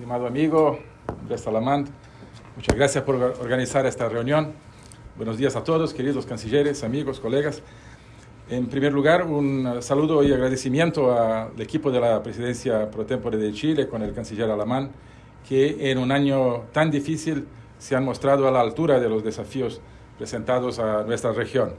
estimado amigo Andrés Salamand. Muchas gracias por organizar esta reunión. Buenos días a todos, queridos cancilleres, amigos, colegas. En primer lugar, un saludo y agradecimiento al equipo de la presidencia pro tempore de Chile con el canciller alemán, que en un año tan difícil se han mostrado a la altura de los desafíos presentados a nuestra región.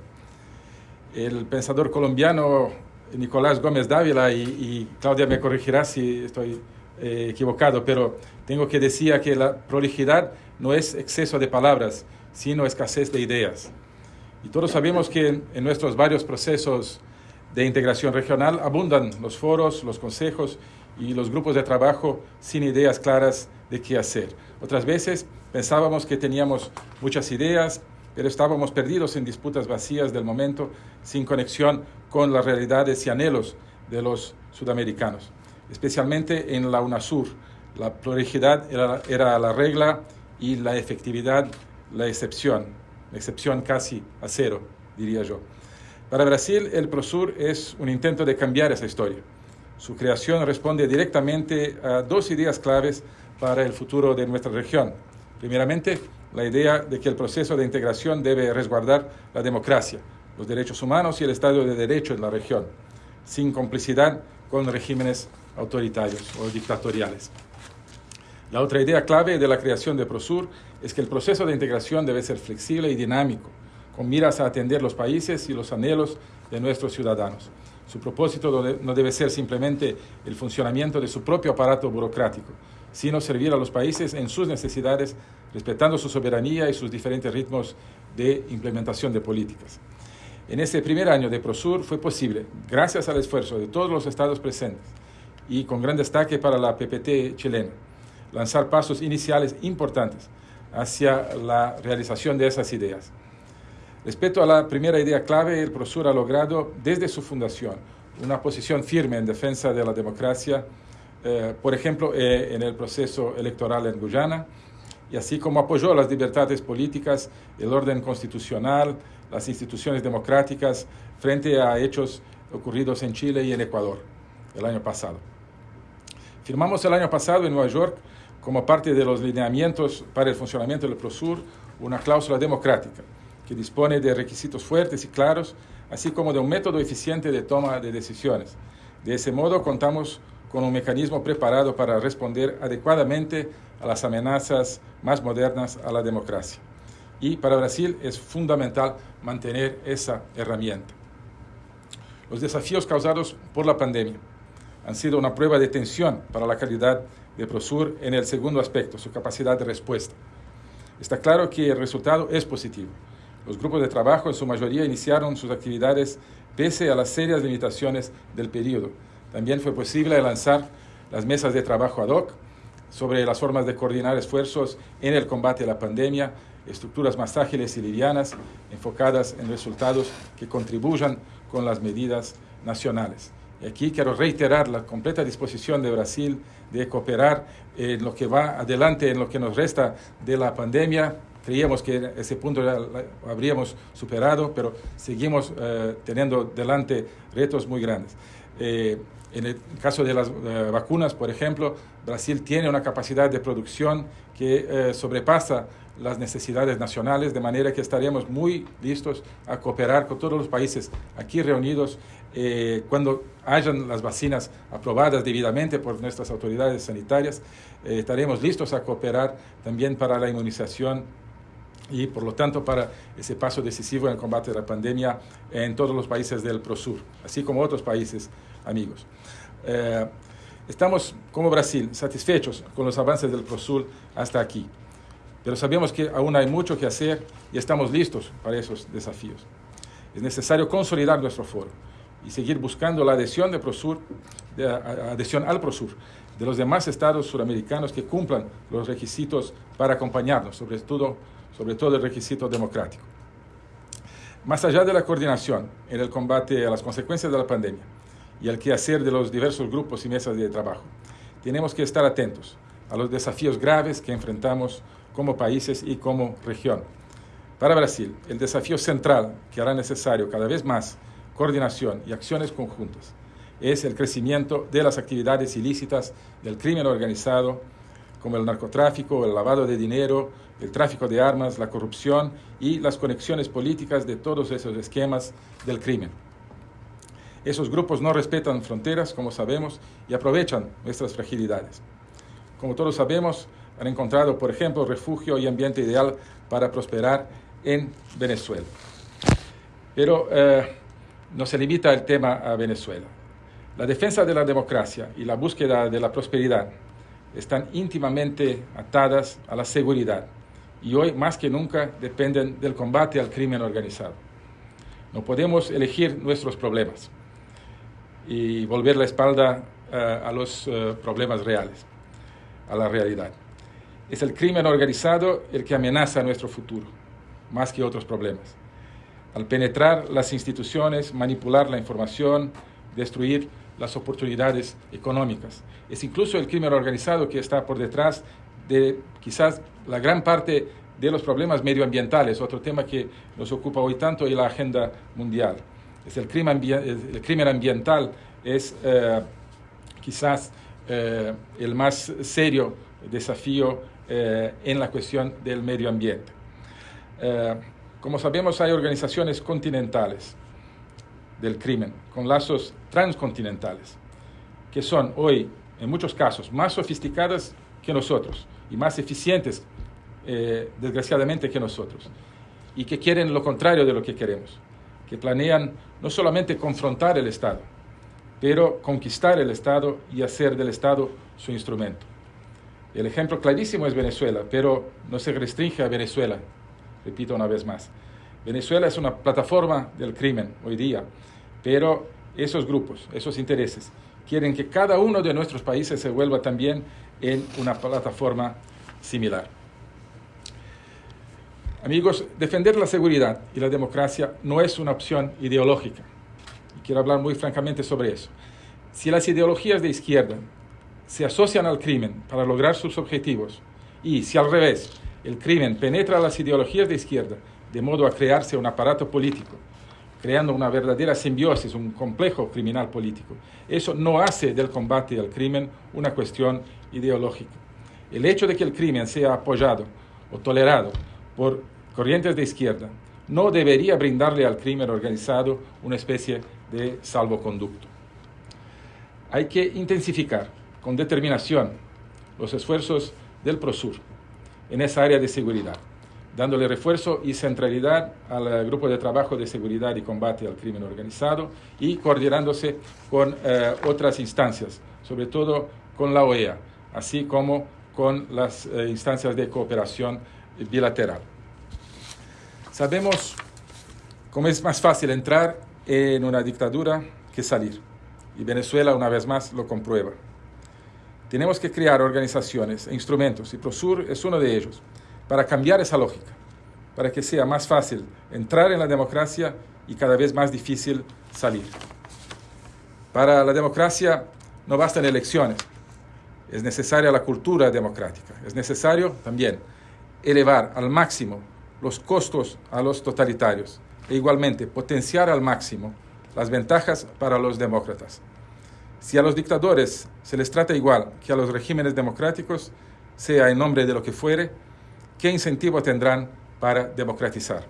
El pensador colombiano Nicolás Gómez Dávila, y, Claudia me corregirá si estoy eh, equivocado, pero tengo que decir que la prolijidad no es exceso de palabras, sino escasez de ideas. Y todos sabemos que en nuestros varios procesos de integración regional abundan los foros, los consejos y los grupos de trabajo sin ideas claras de qué hacer. Otras veces pensábamos que teníamos muchas ideas, pero estábamos perdidos en disputas vacías del momento, sin conexión con las realidades y anhelos de los sudamericanos, especialmente en la UNASUR. La pluralidad era, era la regla y la efectividad la excepción, la excepción casi a cero, diría yo. Para Brasil, el PROSUR es un intento de cambiar esa historia. Su creación responde directamente a dos ideas claves para el futuro de nuestra región. Primeramente, la idea de que el proceso de integración debe resguardar la democracia, los derechos humanos y el Estado de Derecho en la región, sin complicidad con regímenes autoritarios o dictatoriales. La otra idea clave de la creación de Prosur es que el proceso de integración debe ser flexible y dinámico, con miras a atender los países y los anhelos de nuestros ciudadanos. Su propósito no debe ser simplemente el funcionamiento de su propio aparato burocrático, sino servir a los países en sus necesidades, respetando su soberanía y sus diferentes ritmos de implementación de políticas. En este primer año de Prosur fue posible, gracias al esfuerzo de todos los estados presentes y con gran destaque para la PPT chilena, lanzar pasos iniciales importantes hacia la realización de esas ideas. Respecto a la primera idea clave, el Prosur ha logrado desde su fundación una posición firme en defensa de la democracia eh, por ejemplo, eh, en el proceso electoral en Guyana, y así como apoyó las libertades políticas, el orden constitucional, las instituciones democráticas frente a hechos ocurridos en Chile y en Ecuador el año pasado. Firmamos el año pasado en Nueva York, como parte de los lineamientos para el funcionamiento del PROSUR, una cláusula democrática que dispone de requisitos fuertes y claros, así como de un método eficiente de toma de decisiones. De ese modo, contamos con un mecanismo preparado para responder adecuadamente a las amenazas más modernas a la democracia. Y para Brasil es fundamental mantener esa herramienta. Los desafíos causados por la pandemia han sido una prueba de tensión para la calidad de Prosur en el segundo aspecto, su capacidad de respuesta. Está claro que el resultado es positivo. Los grupos de trabajo en su mayoría iniciaron sus actividades pese a las serias limitaciones del periodo también fue posible lanzar las mesas de trabajo ad hoc sobre las formas de coordinar esfuerzos en el combate a la pandemia, estructuras más ágiles y livianas, enfocadas en resultados que contribuyan con las medidas nacionales. Y aquí quiero reiterar la completa disposición de Brasil de cooperar en lo que va adelante, en lo que nos resta de la pandemia. Creíamos que ese punto ya habríamos superado, pero seguimos eh, teniendo delante retos muy grandes. Eh, en el caso de las eh, vacunas, por ejemplo, Brasil tiene una capacidad de producción que eh, sobrepasa las necesidades nacionales, de manera que estaríamos muy listos a cooperar con todos los países aquí reunidos eh, cuando hayan las vacinas aprobadas debidamente por nuestras autoridades sanitarias. estaremos listos a cooperar también para la inmunización y por lo tanto para ese paso decisivo en el combate de la pandemia en todos los países del PROSUR, así como otros países amigos. Eh, estamos, como Brasil, satisfechos con los avances del PROSUR hasta aquí, pero sabemos que aún hay mucho que hacer y estamos listos para esos desafíos. Es necesario consolidar nuestro foro y seguir buscando la adhesión, de PROSUR, de, adhesión al PROSUR de los demás estados suramericanos que cumplan los requisitos para acompañarnos, sobre todo, sobre todo el requisito democrático. Más allá de la coordinación en el combate a las consecuencias de la pandemia, y al quehacer de los diversos grupos y mesas de trabajo. Tenemos que estar atentos a los desafíos graves que enfrentamos como países y como región. Para Brasil, el desafío central que hará necesario cada vez más coordinación y acciones conjuntas es el crecimiento de las actividades ilícitas del crimen organizado, como el narcotráfico, el lavado de dinero, el tráfico de armas, la corrupción y las conexiones políticas de todos esos esquemas del crimen. Esos grupos no respetan fronteras, como sabemos, y aprovechan nuestras fragilidades. Como todos sabemos, han encontrado, por ejemplo, refugio y ambiente ideal para prosperar en Venezuela. Pero eh, no se limita el tema a Venezuela. La defensa de la democracia y la búsqueda de la prosperidad están íntimamente atadas a la seguridad y hoy más que nunca dependen del combate al crimen organizado. No podemos elegir nuestros problemas y volver la espalda uh, a los uh, problemas reales, a la realidad. Es el crimen organizado el que amenaza nuestro futuro, más que otros problemas. Al penetrar las instituciones, manipular la información, destruir las oportunidades económicas. Es incluso el crimen organizado que está por detrás de quizás la gran parte de los problemas medioambientales, otro tema que nos ocupa hoy tanto en la agenda mundial. Es el, crimen, el crimen ambiental es eh, quizás eh, el más serio desafío eh, en la cuestión del medio ambiente. como sabemos, hay organizaciones continentales del crimen, con lazos transcontinentales, que son hoy, en muchos casos, más sofisticadas que nosotros y más eficientes, desgraciadamente, que nosotros, y que quieren lo contrario de lo que queremos, que planean no solamente confrontar el Estado, pero conquistar el Estado y hacer del Estado su instrumento. El ejemplo clarísimo es Venezuela, pero no se restringe a Venezuela, repito una vez más. Venezuela es una plataforma del crimen hoy día, pero esos grupos, esos intereses, quieren que cada uno de nuestros países se vuelva también en una plataforma similar. Amigos, defender la seguridad y la democracia no es una opción ideológica. Y quiero hablar muy francamente sobre eso. Si las ideologías de izquierda se asocian al crimen para lograr sus objetivos y si al revés el crimen penetra las ideologías de izquierda de modo a crearse un aparato político creando una verdadera simbiosis, un complejo criminal político. Eso no hace del combate al crimen una cuestión ideológica. El hecho de que el crimen sea apoyado o tolerado por corrientes de izquierda no debería brindarle al crimen organizado una especie de salvoconducto. Hay que intensificar con determinación los esfuerzos del PROSUR en esa área de seguridad dándole refuerzo y centralidad al grupo de trabajo de seguridad y combate al crimen organizado y coordinándose con eh, otras instancias, sobre todo con la OEA, así como con las eh, instancias de cooperación bilateral. Sabemos cómo es más fácil entrar en una dictadura que salir, y Venezuela una vez más lo comprueba. Tenemos que crear organizaciones e instrumentos, y PROSUR es uno de ellos, para cambiar esa lógica, para que sea más fácil entrar en la democracia y cada vez más difícil salir. Para la democracia no bastan elecciones, es necesaria la cultura democrática, es necesario también elevar al máximo los costos a los totalitarios e igualmente potenciar al máximo las ventajas para los demócratas. Si a los dictadores se les trata igual que a los regímenes democráticos, sea en nombre de lo que fuere, ¿qué incentivo tendrán para democratizar?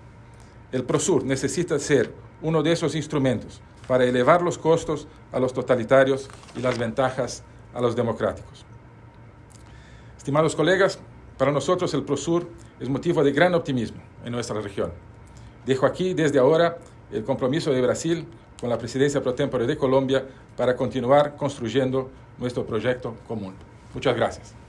El PROSUR necesita ser uno de esos instrumentos para elevar los costos a los totalitarios y las ventajas a los democráticos. Estimados colegas, para nosotros el PROSUR es motivo de gran optimismo en nuestra región. Dejo aquí desde ahora el compromiso de Brasil con la presidencia pro tempore de Colombia para continuar construyendo nuestro proyecto común. Muchas gracias.